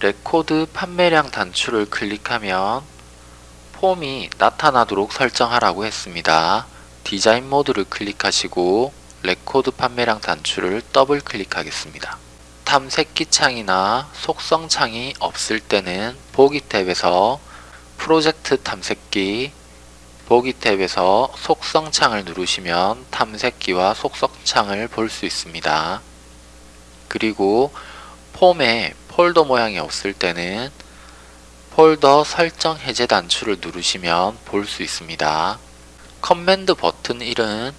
레코드 판매량 단추를 클릭하면 폼이 나타나도록 설정하라고 했습니다. 디자인 모드를 클릭하시고 레코드 판매량 단추를 더블 클릭하겠습니다. 탐색기 창이나 속성 창이 없을 때는 보기 탭에서 프로젝트 탐색기 보기 탭에서 속성 창을 누르시면 탐색기와 속성 창을 볼 수 있습니다. 그리고 폼에 폴더 모양이 없을 때는 폴더 설정 해제 단추를 누르시면 볼 수 있습니다. command button 1은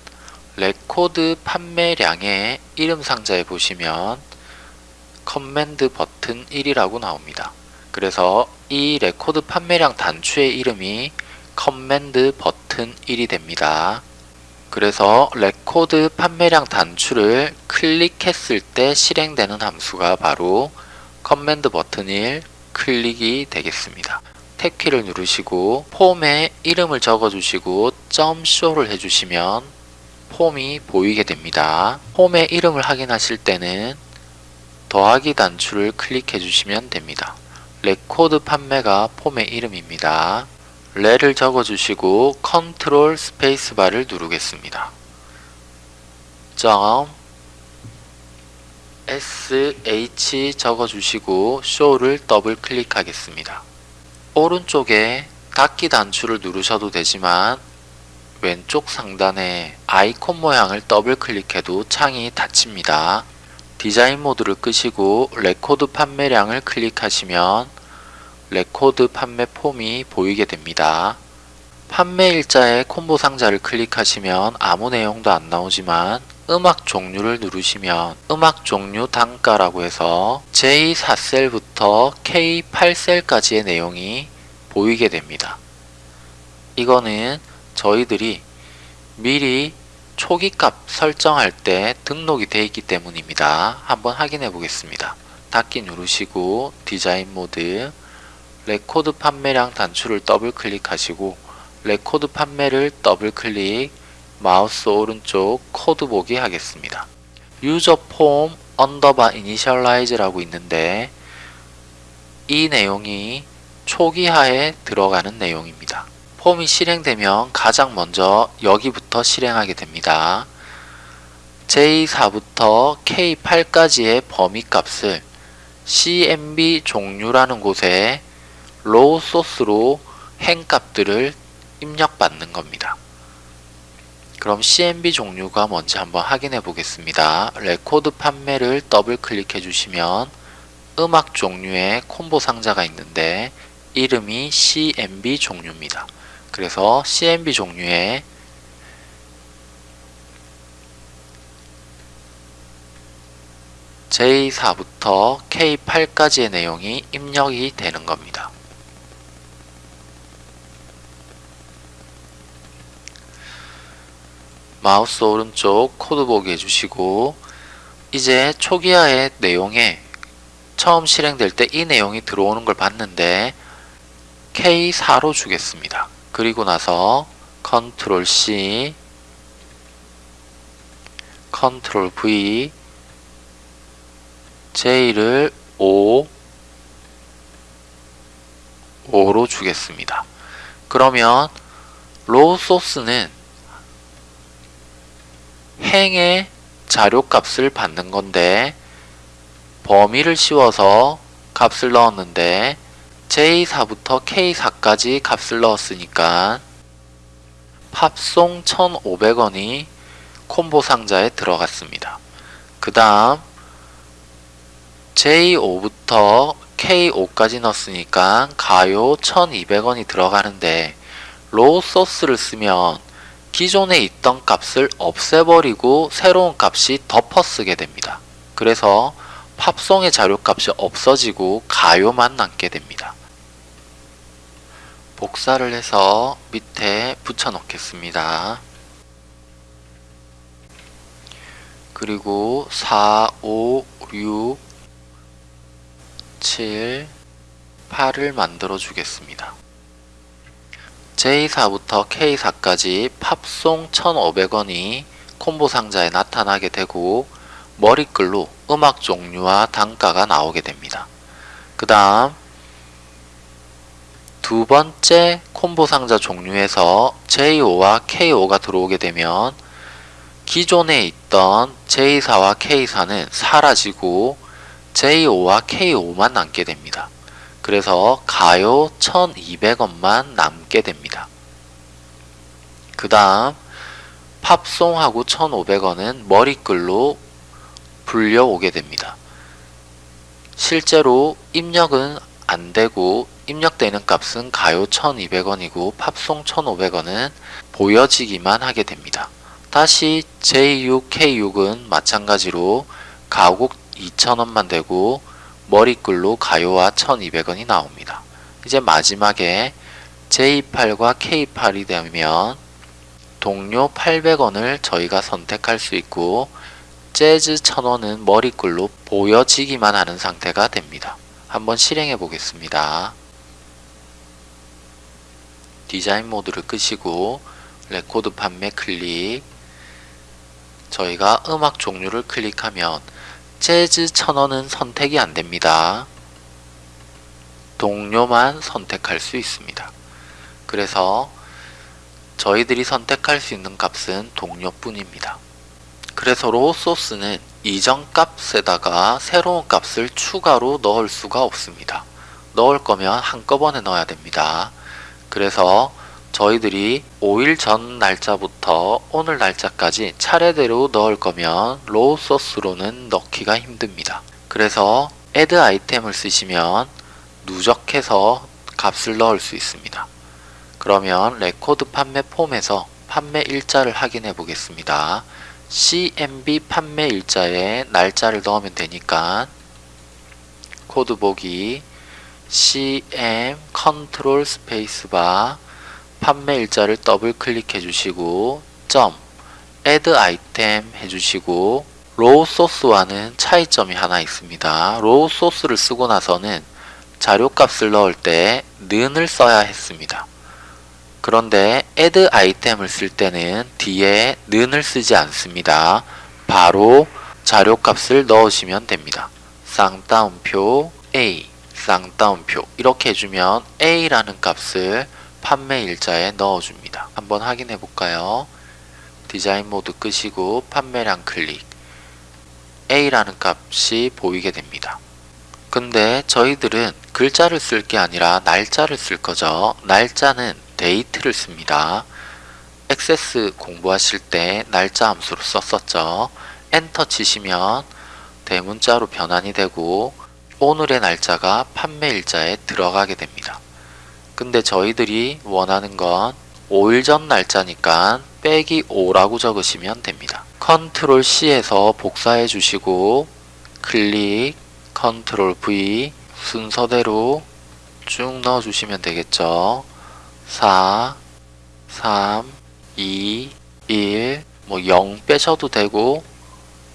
레코드 판매량의 이름 상자에 보시면 command button 1이라고 나옵니다. 그래서 이 레코드 판매량 단추의 이름이 command button 1이 됩니다. 그래서 레코드 판매량 단추를 클릭했을 때 실행되는 함수가 바로 command button 1 click이 되겠습니다. 탭키를 누르시고 폼에 이름을 적어주시고 점 show를 해주시면 폼이 보이게 됩니다. 폼의 이름을 확인하실 때는 더하기 단추를 클릭해 주시면 됩니다. 레코드 판매가 폼의 이름입니다. 레를 적어주시고 컨트롤 스페이스바를 누르겠습니다. 점 sh 적어주시고 show를 더블 클릭하겠습니다. 오른쪽에 닫기 단추를 누르셔도 되지만 왼쪽 상단에 아이콘 모양을 더블 클릭해도 창이 닫힙니다. 디자인 모드를 끄시고 레코드 판매량을 클릭하시면 레코드 판매 폼이 보이게 됩니다. 판매 일자의 콤보 상자를 클릭하시면 아무 내용도 안 나오지만 음악 종류를 누르시면 음악 종류 단가라고 해서 J4셀부터 K8셀까지의 내용이 보이게 됩니다. 이거는 저희들이 미리 초기값 설정할 때 등록이 되어 있기 때문입니다. 한번 확인해 보겠습니다. 닫기 누르시고 디자인 모드 레코드 판매량 단추를 더블 클릭하시고 레코드 판매를 더블 클릭 마우스 오른쪽 코드 보기 하겠습니다. user form 언더바 initialize라고 있는데 이 내용이 초기화에 들어가는 내용입니다. 폼이 실행되면 가장 먼저 여기부터 실행하게 됩니다. J4부터 K8까지의 범위 값을 CMB 종류라는 곳에 row source로 행 값들을 입력받는 겁니다. 그럼 CMB 종류가 뭔지 한번 확인해 보겠습니다. 레코드 판매를 더블 클릭해 주시면 음악 종류의 콤보 상자가 있는데 이름이 CMB 종류입니다. 그래서 CMB 종류의 J4부터 K8까지의 내용이 입력이 되는 겁니다. 마우스 오른쪽 코드 보기 해주시고 이제 초기화의 내용에 처음 실행될 때 이 내용이 들어오는 걸 봤는데 K4로 주겠습니다. 그리고 나서 컨트롤 C 컨트롤 V J를 5 5로 주겠습니다. 그러면 row source는 행의 자료값을 받는 건데 범위를 씌워서 값을 넣었는데 J4부터 K4까지 값을 넣었으니까 팝송 1,500원이 콤보 상자에 들어갔습니다. 그 다음 J5부터 K5까지 넣었으니까 가요 1200원이 들어가는데 row source를 쓰면 기존에 있던 값을 없애버리고 새로운 값이 덮어 쓰게 됩니다. 그래서 팝송의 자료값이 없어지고 가요만 남게 됩니다. 복사를 해서 밑에 붙여 넣겠습니다. 그리고 4, 5, 6, 7, 8을 만들어 주겠습니다. J4부터 K4까지 팝송 1,500원이 콤보 상자에 나타나게 되고 머리글로 음악 종류와 단가가 나오게 됩니다. 그 다음 두 번째 콤보 상자 종류에서 J5와 K5가 들어오게 되면 기존에 있던 J4와 K4는 사라지고 J5와 K5만 남게 됩니다. 그래서 가요 1200원만 남게 됩니다. 그 다음 팝송하고 1500원은 머리글로 불려오게 됩니다. 실제로 입력은 안되고 입력되는 값은 가요 1200원이고 팝송 1500원은 보여지기만 하게 됩니다. 다시 J6, K6은 마찬가지로 가곡 2000원만 되고 머리글로 가요와 1200원이 나옵니다. 이제 마지막에 J8과 K8이 되면 동요 800원을 저희가 선택할 수 있고 재즈 1000원은 머리글로 보여지기만 하는 상태가 됩니다. 한번 실행해 보겠습니다. 디자인 모드를 끄시고 레코드 판매 클릭 저희가 음악 종류를 클릭하면 재즈 1000원은 선택이 안됩니다. 동요만 선택할 수 있습니다. 그래서 저희들이 선택할 수 있는 값은 동요뿐입니다. 그래서 row source는 이전 값에다가 새로운 값을 추가로 넣을 수가 없습니다. 넣을 거면 한꺼번에 넣어야 됩니다. 그래서 저희들이 5일 전 날짜부터 오늘 날짜까지 차례대로 넣을 거면 row source로는 넣기가 힘듭니다. 그래서 add item을 쓰시면 누적해서 값을 넣을 수 있습니다. 그러면 레코드 판매 폼에서 판매 일자를 확인해 보겠습니다. CMB 판매 일자에 날짜를 넣으면 되니까 코드 보기 CM 컨트롤 스페이스바 판매 일자를 더블 클릭해 주시고 점 add item 해주시고 row source와는 차이점이 하나 있습니다. row source를 쓰고 나서는 자료값을 넣을 때 는을 써야 했습니다. 그런데 add 아이템을 쓸 때는 뒤에 는을 쓰지 않습니다. 바로 자료값을 넣으시면 됩니다. 쌍따옴표 A, 쌍따옴표 이렇게 해주면 A라는 값을 판매 일자에 넣어줍니다. 한번 확인해 볼까요? 디자인 모드 끄시고 판매량 클릭 A라는 값이 보이게 됩니다. 근데 저희들은 글자를 쓸 게 아니라 날짜를 쓸 거죠. 날짜는 date를 씁니다. 액세스 공부하실 때 날짜 함수로 썼었죠. 엔터 치시면 대문자로 변환이 되고 오늘의 날짜가 판매일자에 들어가게 됩니다. 근데 저희들이 원하는 건 5일 전 날짜니까 빼기 5라고 적으시면 됩니다. 컨트롤 C에서 복사해 주시고 클릭 컨트롤 V 순서대로 쭉 넣어 주시면 되겠죠. 4, 3, 2, 1, 뭐 0 빼셔도 되고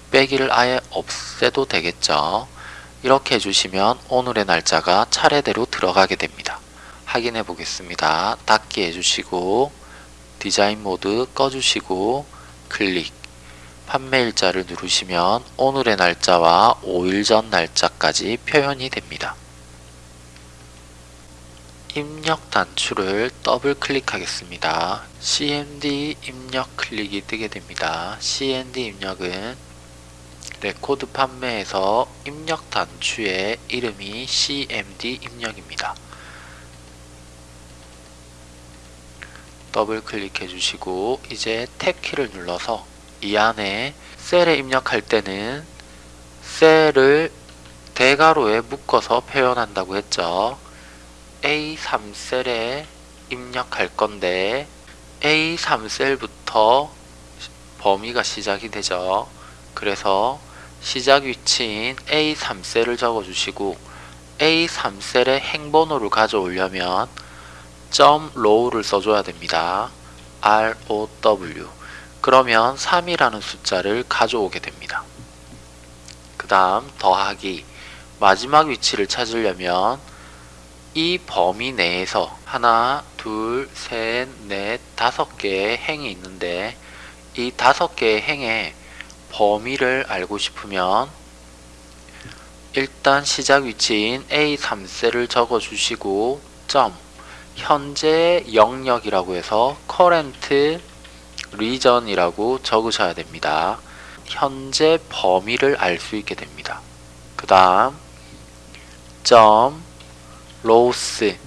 빼기를 아예 없애도 되겠죠. 이렇게 해주시면 오늘의 날짜가 차례대로 들어가게 됩니다. 확인해 보겠습니다. 닫기 해주시고 디자인 모드 꺼주시고 클릭 판매일자를 누르시면 오늘의 날짜와 5일 전 날짜까지 표현이 됩니다. 입력 단추를 더블 클릭하겠습니다. CMD 입력 Click이 뜨게 됩니다. CMD 입력은 레코드 판매에서 입력 단추의 이름이 CMD 입력입니다. 더블 클릭해 주시고 이제 탭 키를 눌러서 이 안에 셀에 입력할 때는 셀을 대괄호에 묶어서 표현한다고 했죠. A3셀에 입력할 건데 A3셀부터 범위가 시작이 되죠. 그래서 시작 위치인 A3셀을 적어주시고 A3셀에 행번호를 가져오려면 점 row를 써줘야 됩니다. ROW 그러면 3이라는 숫자를 가져오게 됩니다. 그 다음 더하기 마지막 위치를 찾으려면 이 범위 내에서 하나, 둘, 셋, 넷, 다섯 개의 행이 있는데 이 다섯 개의 행의 범위를 알고 싶으면 일단 시작 위치인 A3셀을 적어주시고 점 현재 영역이라고 해서 current region이라고 적으셔야 됩니다. 현재 범위를 알 수 있게 됩니다. 그 다음 점 loss를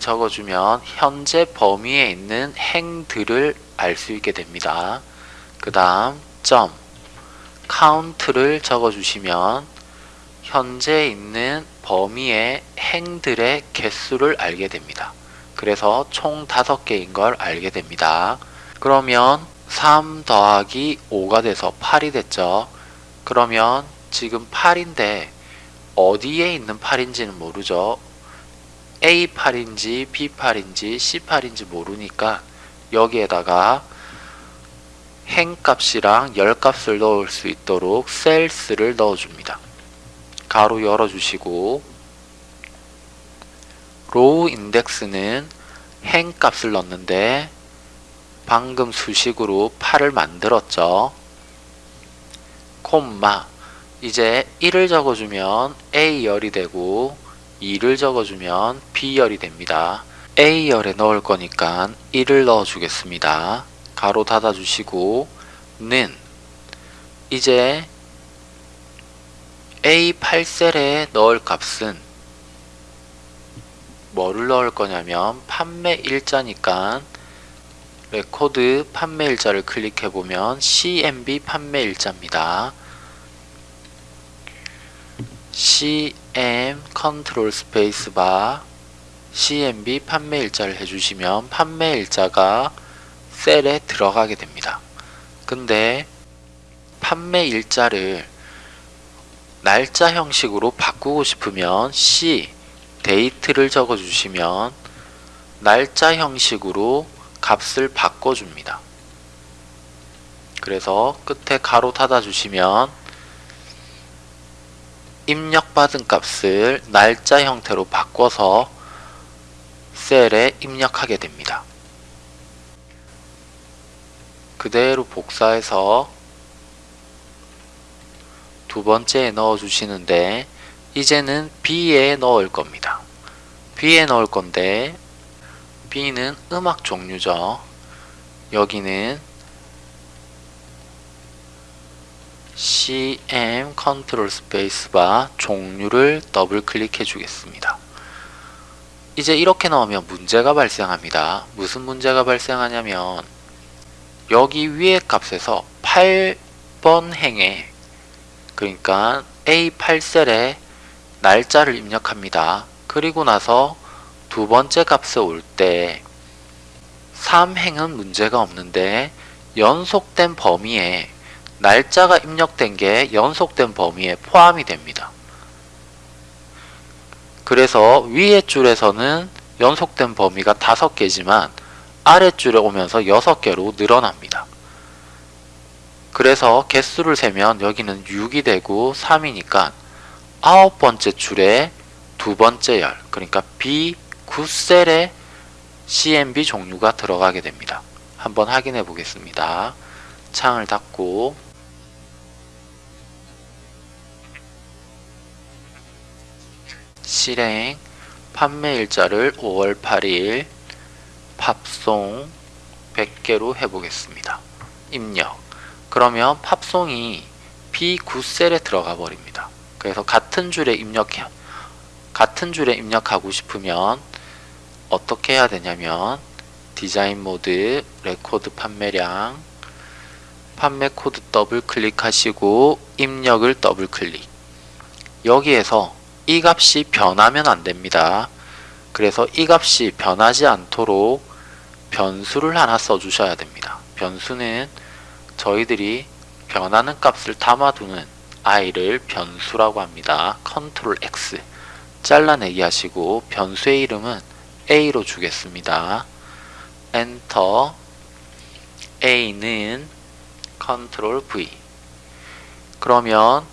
적어주면 현재 범위에 있는 행들을 알 수 있게 됩니다. 그 다음 점 count를 적어주시면 현재 있는 범위의 행들의 개수를 알게 됩니다. 그래서 총 5개인 걸 알게 됩니다. 그러면 3 더하기 5가 돼서 8이 됐죠. 그러면 지금 8인데 어디에 있는 8인지는 모르죠. A8인지 B8인지 C8인지 모르니까 여기에다가 행값이랑 열값을 넣을 수 있도록 셀스를 넣어줍니다. 괄호 열어주시고 row index는 행 값을 넣는데 방금 수식으로 8을 만들었죠. 콤마 이제 1을 적어주면 A열이 되고 2를 적어주면 B열이 됩니다. A열에 넣을 거니까 1을 넣어주겠습니다. 괄호 닫아주시고 는 이제 A8셀에 넣을 값은 뭐를 넣을 거냐면 판매 일자니까 레코드 판매 일자를 클릭해 보면 CMB 판매 일자입니다. CM 컨트롤 스페이스바 CMB 판매 일자를 해주시면 판매 일자가 셀에 들어가게 됩니다. 근데 판매 일자를 날짜 형식으로 바꾸고 싶으면 C 데이트를 적어주시면 날짜 형식으로 값을 바꿔줍니다. 그래서 끝에 가로 닫아주시면 입력받은 값을 날짜 형태로 바꿔서 셀에 입력하게 됩니다. 그대로 복사해서 두 번째에 넣어 주시는데 이제는 B에 넣을 겁니다. B에 넣을 건데 B는 음악 종류죠. 여기는 CM 컨트롤 스페이스바 종류를 더블 클릭해 주겠습니다. 이제 이렇게 넣으면 문제가 발생합니다. 무슨 문제가 발생하냐면 여기 위에 값에서 8번 행에 그러니까 A8셀에 날짜를 입력합니다. 그리고 나서 두 번째 값에 올 때 3행은 문제가 없는데 연속된 범위에 날짜가 입력된 게 연속된 범위에 포함이 됩니다. 그래서 위에 줄에서는 연속된 범위가 5개지만 아랫줄에 오면서 6개로 늘어납니다. 그래서 개수를 세면 여기는 6이 되고 3이니까 아홉 번째 줄에 두 번째 열 그러니까 B9셀에 CMB 종류가 들어가게 됩니다. 한번 확인해 보겠습니다. 창을 닫고 실행 판매 일자를 5월 8일 팝송 100개로 해보겠습니다. 입력 그러면 팝송이 B9셀에 들어가 버립니다. 그래서 같은 줄에 입력해 같은 줄에 입력하고 싶으면 어떻게 해야 되냐면 디자인 모드 레코드 판매량 판매 코드 더블 클릭하시고 입력을 더블 클릭 여기에서 이 값이 변하면 안 됩니다. 그래서 이 값이 변하지 않도록 변수를 하나 써주셔야 됩니다. 변수는 저희들이 변하는 값을 담아두는 아이를 변수라고 합니다. 컨트롤 X 잘라내기 하시고 변수의 이름은 a로 주겠습니다. 엔터 a는 컨트롤 V 그러면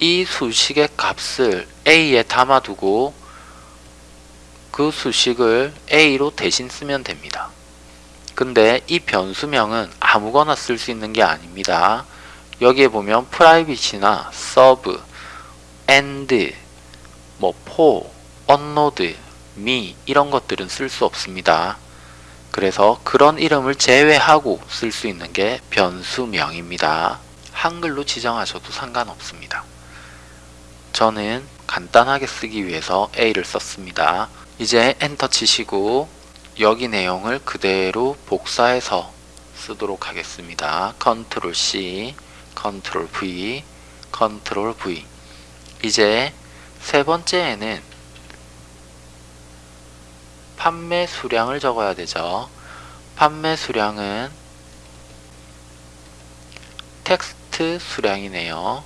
이 수식의 값을 a에 담아두고 그 수식을 a로 대신 쓰면 됩니다. 근데 이 변수명은 아무거나 쓸 수 있는 게 아닙니다. 여기에 보면 private이나 sub, and, 뭐 for, onload, me 이런 것들은 쓸 수 없습니다. 그래서 그런 이름을 제외하고 쓸 수 있는 게 변수명입니다. 한글로 지정하셔도 상관없습니다. 저는 간단하게 쓰기 위해서 A를 썼습니다. 이제 엔터 치시고 여기 내용을 그대로 복사해서 쓰도록 하겠습니다. 컨트롤 C, 컨트롤 V, 컨트롤 V 이제 세 번째에는 판매 수량을 적어야 되죠. 판매 수량은 텍스트 수량이네요.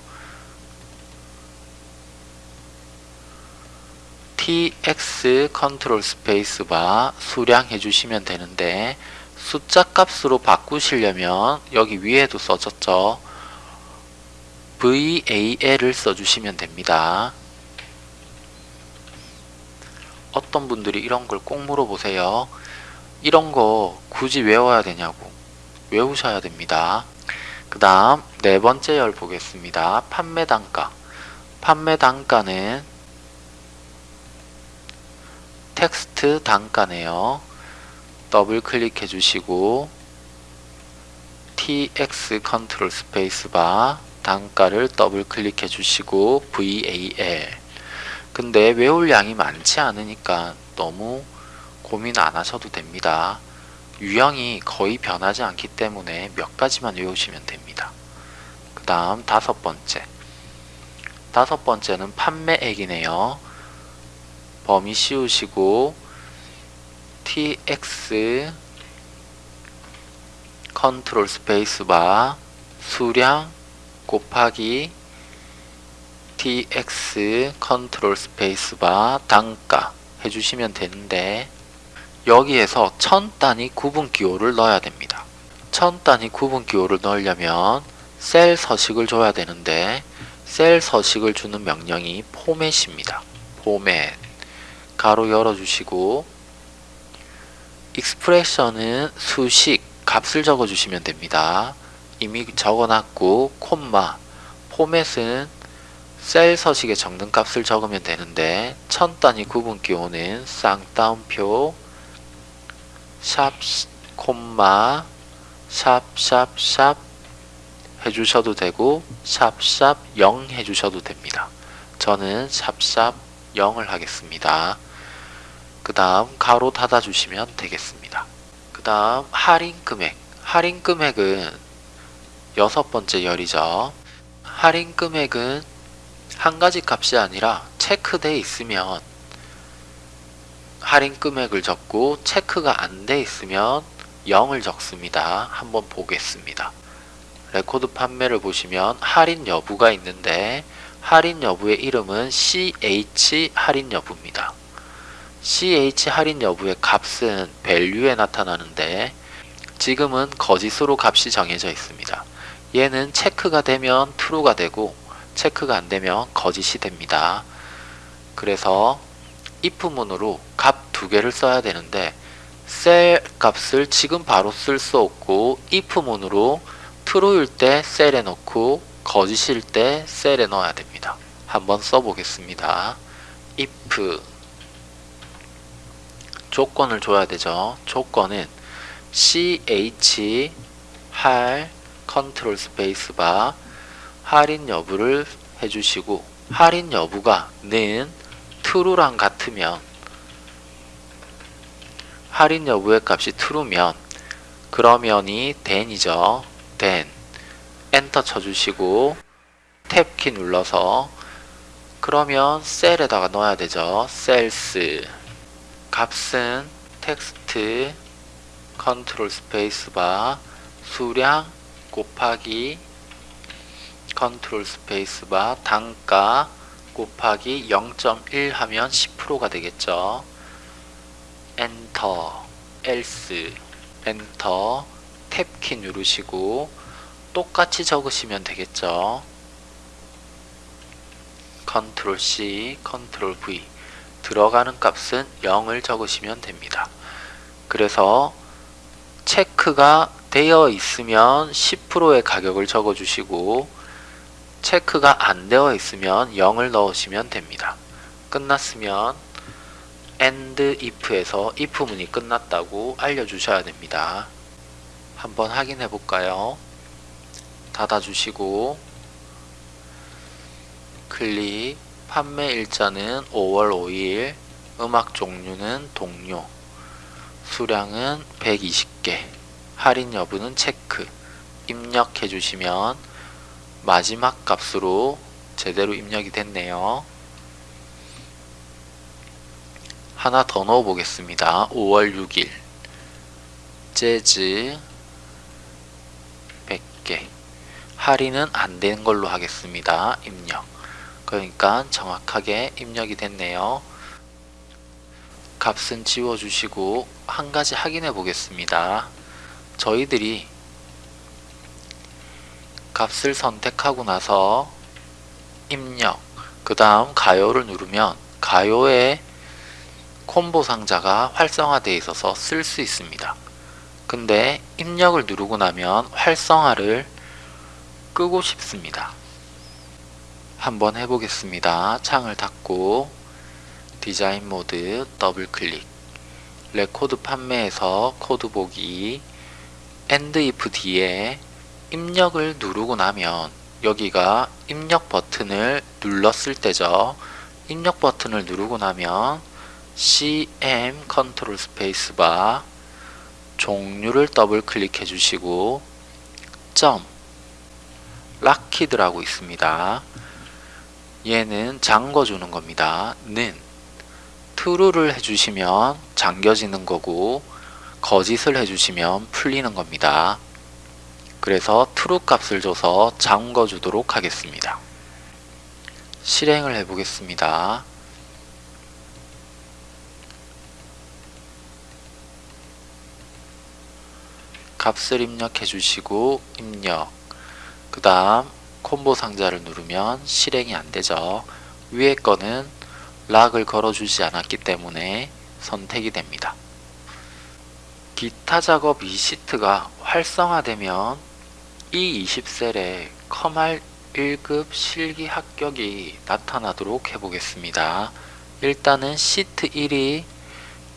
Tx 컨트롤 스페이스바 수량 해 주시면 되는데 숫자 값으로 바꾸시려면 여기 위에도 써졌죠. VAL을 써주시면 됩니다. 어떤 분들이 이런 걸 꼭 물어보세요. 이런 거 굳이 외워야 되냐고 외우셔야 됩니다. 그 다음 네 번째 열 보겠습니다. 판매 단가 판매 단가는 텍스트 단가네요. 더블 클릭해 주시고 TX 컨트롤 스페이스바 단가를 더블 클릭해 주시고 VAL 근데 외울 양이 많지 않으니까 너무 고민 안 하셔도 됩니다. 유형이 거의 변하지 않기 때문에 몇 가지만 외우시면 됩니다. 그 다음 다섯 번째 다섯 번째는 판매액이네요. 범위 씌우시고 tx 컨트롤 스페이스바 수량 곱하기 tx 컨트롤 스페이스바 단가 해주시면 되는데 여기에서 천 단위 구분 기호를 넣어야 됩니다. 천 단위 구분 기호를 넣으려면 셀 서식을 줘야 되는데 셀 서식을 주는 명령이 포맷입니다. 포맷 가로 열어주시고 expression은 수식 값을 적어주시면 됩니다. 이미 적어놨고 콤마 포맷은 셀 서식에 적는 값을 적으면 되는데 천 단위 구분 기호는 쌍따옴표 샵 콤마 샵샵샵 해주셔도 되고 샵샵 0 해주셔도 됩니다. 저는 샵샵 0을 하겠습니다. 그 다음 가로 닫아주시면 되겠습니다. 그 다음 할인 금액 할인 금액은 여섯 번째 열이죠. 할인 금액은 한 가지 값이 아니라 체크돼 있으면 할인 금액을 적고 체크가 안 돼 있으면 0을 적습니다. 한번 보겠습니다. 레코드 판매를 보시면 할인 여부가 있는데 할인 여부의 이름은 CH 할인 여부입니다. CH 할인 여부의 값은 value에 나타나는데 지금은 거짓으로 값이 정해져 있습니다. 얘는 체크가 되면 true가 되고 체크가 안 되면 거짓이 됩니다. 그래서 if문으로 값 두 개를 써야 되는데 셀 값을 지금 바로 쓸 수 없고 if문으로 true일 때 셀에 넣고 거짓일 때 셀에 넣어야 됩니다. 한번 써보겠습니다. if 조건을 줘야 되죠. 조건은 ch 할 컨트롤 스페이스바 할인 여부를 해주시고 할인 여부가 는 true랑 같으면 할인 여부의 값이 true면 그러면이 then이죠. then 엔터 쳐주시고 탭 키 눌러서 그러면 셀에다가 넣어야 되죠. cells 값은 텍스트 컨트롤 스페이스바 수량 곱하기 컨트롤 스페이스바 단가 곱하기 0.1 하면 10%가 되겠죠. 엔터 else 엔터 탭키 누르시고 똑같이 적으시면 되겠죠. 컨트롤 C, 컨트롤 V 들어가는 값은 0을 적으시면 됩니다. 그래서 체크가 되어 있으면 10%의 가격을 적어주시고 체크가 안 되어 있으면 0을 넣으시면 됩니다. 끝났으면 and if에서 if 문이 끝났다고 알려주셔야 됩니다. 한번 확인해 볼까요? 닫아주시고 클릭 판매 일자는 5월 5일 음악 종류는 동료 수량은 120개 할인 여부는 체크 입력해 주시면 마지막 값으로 제대로 입력이 됐네요. 하나 더 넣어 보겠습니다. 5월 6일 재즈 100개 할인은 안 된 걸로 하겠습니다. 입력 그러니까 정확하게 입력이 됐네요. 값은 지워주시고 한 가지 확인해 보겠습니다. 저희들이 값을 선택하고 나서 입력 그 다음 가요를 누르면 가요의 콤보 상자가 활성화되어 있어서 쓸 수 있습니다. 근데 입력을 누르고 나면 활성화를 끄고 싶습니다. 한번 해보겠습니다. 창을 닫고 디자인 모드 더블 클릭 레코드 판매에서 코드 보기 end if 뒤에 입력을 누르고 나면 여기가 입력 버튼을 눌렀을 때죠. 입력 버튼을 누르고 나면 CM 컨트롤 스페이스바 종류를 더블 클릭해 주시고 점 locked라고 있습니다. 얘는 잠궈주는 겁니다. 는 true를 해주시면 잠겨지는 거고 거짓을 해주시면 풀리는 겁니다. 그래서 true 값을 줘서 잠궈 주도록 하겠습니다. 실행을 해보겠습니다. 값을 입력해 주시고 입력 그 다음 콤보 상자를 누르면 실행이 안 되죠. 위에 거는 lock을 걸어주지 않았기 때문에 선택이 됩니다. 기타 작업 이 시트가 활성화되면 E20 셀에 컴할 1급 실기 합격이 나타나도록 해보겠습니다. 일단은 시트 1이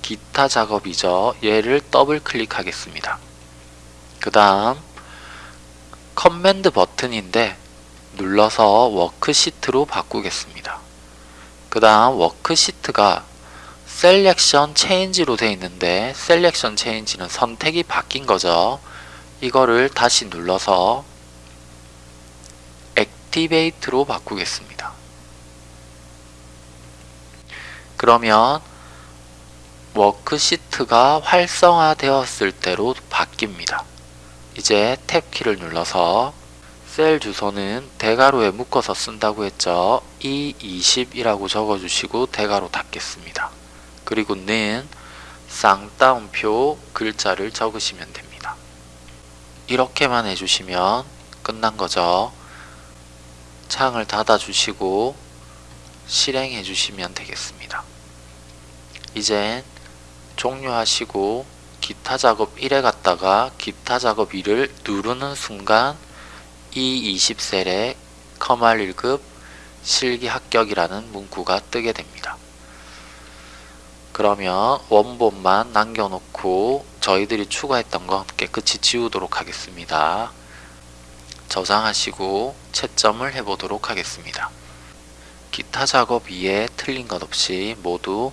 기타 작업이죠. 얘를 더블 클릭하겠습니다. 그 다음 command 버튼인데 눌러서 워크시트로 바꾸겠습니다. 그 다음 워크시트가 selection change로 되어 있는데 selection change는 선택이 바뀐 거죠. 이거를 다시 눌러서 activate로 바꾸겠습니다. 그러면 워크시트가 활성화되었을 때로 바뀝니다. 이제 탭키를 눌러서 셀 주소는 대괄호에 묶어서 쓴다고 했죠. E20이라고 적어주시고 대괄호 닫겠습니다. 그리고 는 쌍따옴표 글자를 적으시면 됩니다. 이렇게만 해주시면 끝난 거죠. 창을 닫아주시고 실행해 주시면 되겠습니다. 이젠 종료하시고 기타 작업 1에 갔다가 기타 작업 2를 누르는 순간 이 20셀에 커말 1급 실기 합격이라는 문구가 뜨게 됩니다. 그러면 원본만 남겨놓고 저희들이 추가했던 건 깨끗이 지우도록 하겠습니다. 저장하시고 채점을 해보도록 하겠습니다. 기타 작업 2에 틀린 것 없이 모두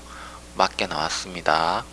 맞게 나왔습니다.